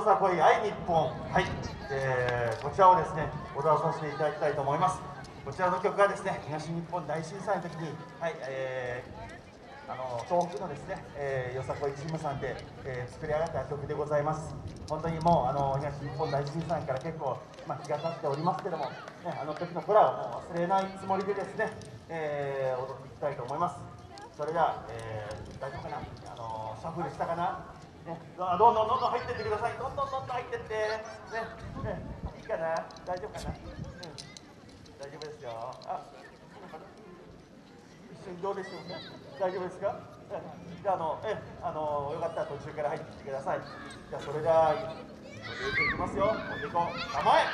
さこい愛日本。はい、えー、こちらをですね踊らさせていただきたいと思います。こちらの曲がですね東日本大震災の時にはいえー、あの東北のですね、えー、よさこいチームさんで、えー、作り上がった曲でございます。本当にもうあの東日本大震災から結構、まあ、日が経っておりますけども、ね、あの時の空をもう忘れないつもりでですね、えー、踊っていきたいと思います。それでは、えー、大丈夫かな？あのシャッフルしたかな？ね、どんどんどんどん入ってってください。どんどんどんどん入ってって。ね、ね、いいかな？大丈夫かな？うん。大丈夫ですよ。あ、一緒にどうでしょうか大丈夫ですか？じゃあ、あの、え、あの、よかったら途中から入ってきてください。じゃあ、それでは、これていきますよ。持っていこう。構え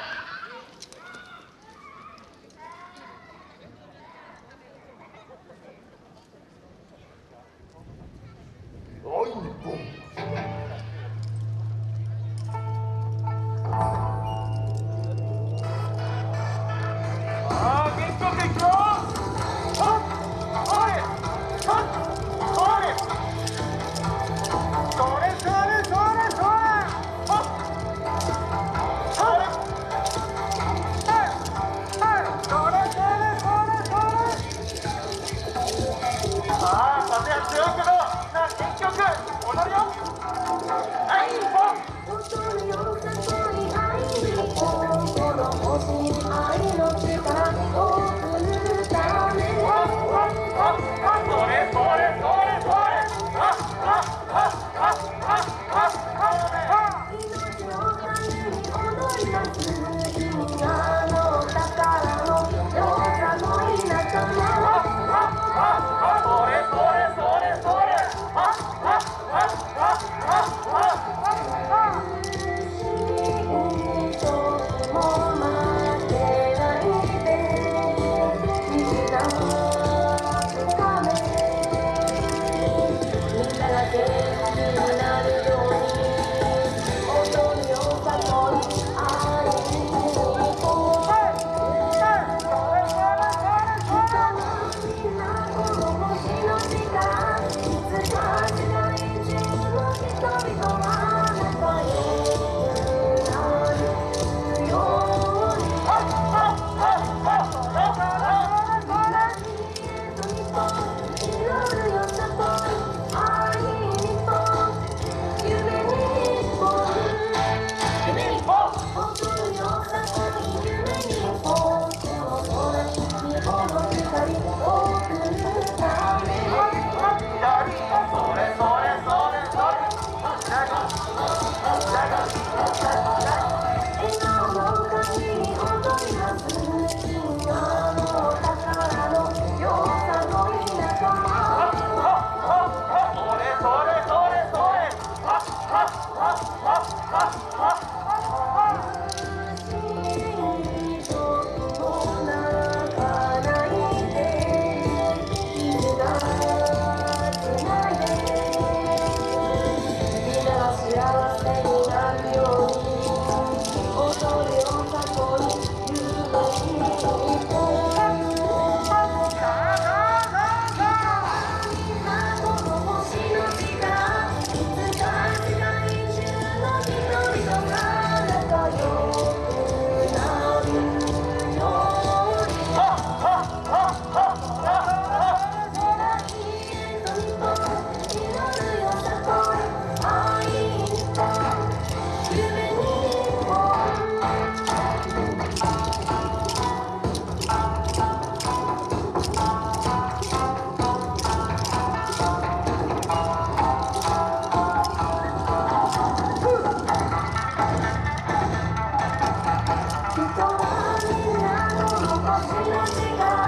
我需要时间。